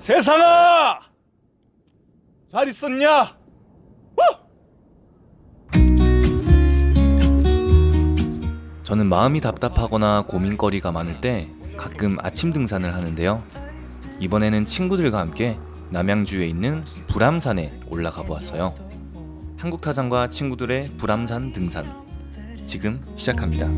세상아! 잘 있었냐? 저는 마음이 답답하거나 고민거리가 많을 때 가끔 아침 등산을 하는데요. 이번에는 친구들과 함께 남양주에 있는 불암산에 올라가 보았어요. 한국타장과 친구들의 불암산 등산 지금 시작합니다.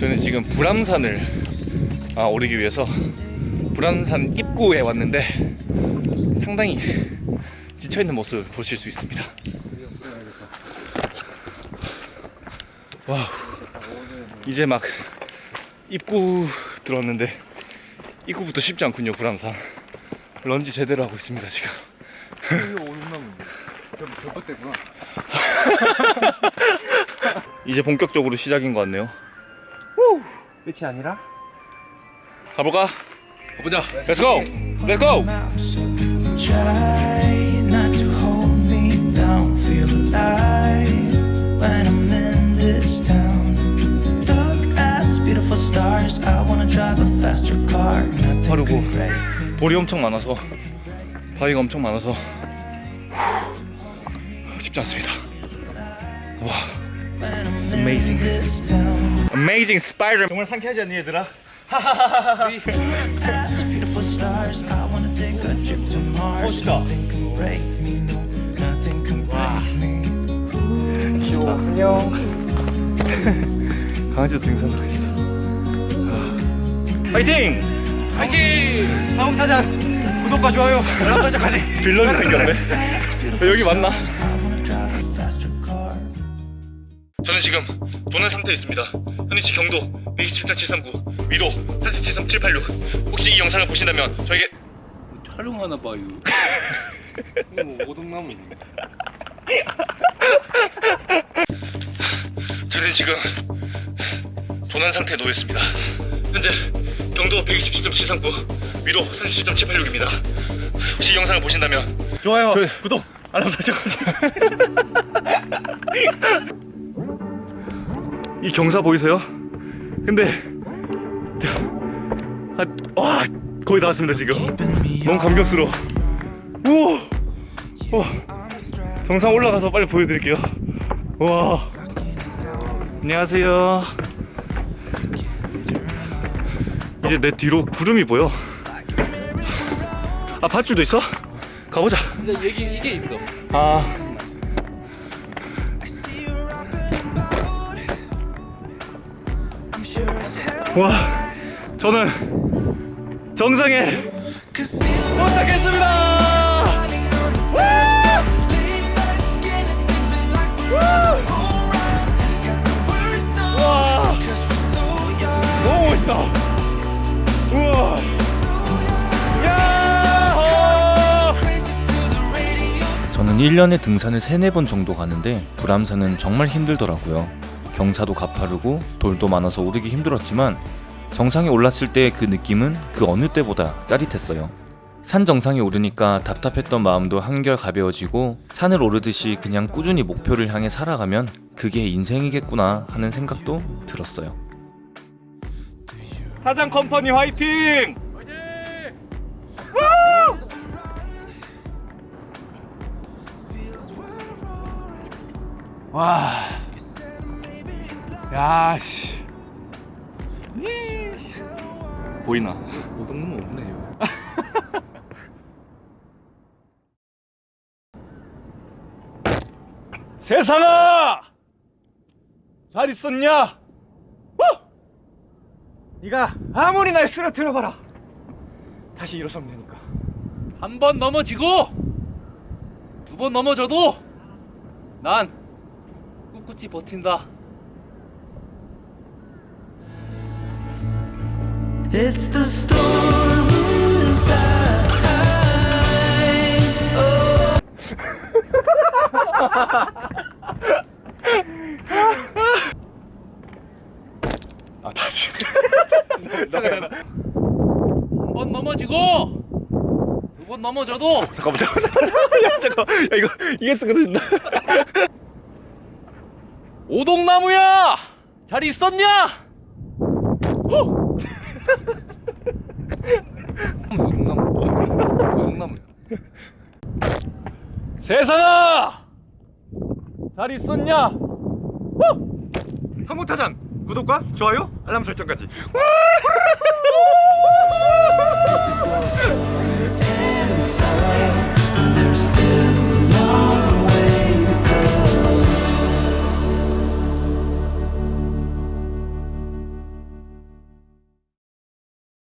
저는 지금 불암산을 아, 오르기 위해서 불암산 입구에 왔는데 상당히 지쳐있는 모습을 보실 수 있습니다. wow. 이제 막 입구 들어왔는데 입구부터 쉽지 않군요 불암산. 런지 제대로 하고 있습니다 지금. 이제 본격적으로 시작인 것 같네요. 끝이 아니라 가볼까? 가보자. Let's go. Let's go. out. Try not to hold me down. Feel alive when I'm in this town. Look at these beautiful stars. I wanna drive a faster car. Nothing 빠르고 could break me. 돌이 엄청 많아서 바위가 엄청 많아서 후, 쉽지 않습니다. 와, Amazing. Amazing spider. 정말 상쾌하지 않니 얘들아? 멋있다. Me. 안녕. 강아지도 등산하고 있어. 파이팅! 파이팅! 한국타장 구독과 좋아요 알람 설정까지. 빌런이 생겼네. 여기 맞나? 저는 지금 도난 상태에 있습니다. 현위치 경도 127.739, 위도 37.786. 혹시 이 영상을 보신다면 저에게 촬영하나 봐요. 이거 오동나무 있네. 저는 지금 도난 상태에 놓였습니다. 현재 경도 127.739, 위도 37.786입니다. 혹시 이 영상을 보신다면 좋아요, 구독, 알람 설정까지. 이 경사 보이세요? 근데 아, 와 거의 다 왔습니다 지금. 너무 감격스러워. 우와, 우와. 정상 올라가서 빨리 보여드릴게요. 와. 안녕하세요. 이제 내 뒤로 구름이 보여. 아 밧줄도 있어? 가보자. 근데 여기 이게 있어. 아. 와, 저는 정상에 도착했습니다. 저는 1년에 등산을 3, 4번 정도 가는데 불암산은 정말 힘들더라고요. 경사도 가파르고 돌도 많아서 오르기 힘들었지만 정상에 올랐을 때 그 느낌은 그 어느 때보다 짜릿했어요. 산 정상에 오르니까 답답했던 마음도 한결 가벼워지고 산을 오르듯이 그냥 꾸준히 목표를 향해 살아가면 그게 인생이겠구나 하는 생각도 들었어요. 사장 컴퍼니 화이팅! 와. 야, 씨. 보이나? 오동나무 없네. 세상아! 잘 있었냐? 어? 네가 아무리 날 쓰러뜨려봐라. 다시 일어서면 되니까. 한 번 넘어지고 두 번 넘어져도 난 꿋꿋이 버틴다. It's the storm inside. 아, 다시. 한 번 넘어지고 두 번 넘어 넘어져도 잠깐만 잠깐만 잠깐만 야 잠깐 야 이거 이게 쓰거든요 오동나무야 잘 있었냐? 호! 오동나무야 세상아! 잘 있었냐? 한국타잔 구독과 좋아요 알람 설정까지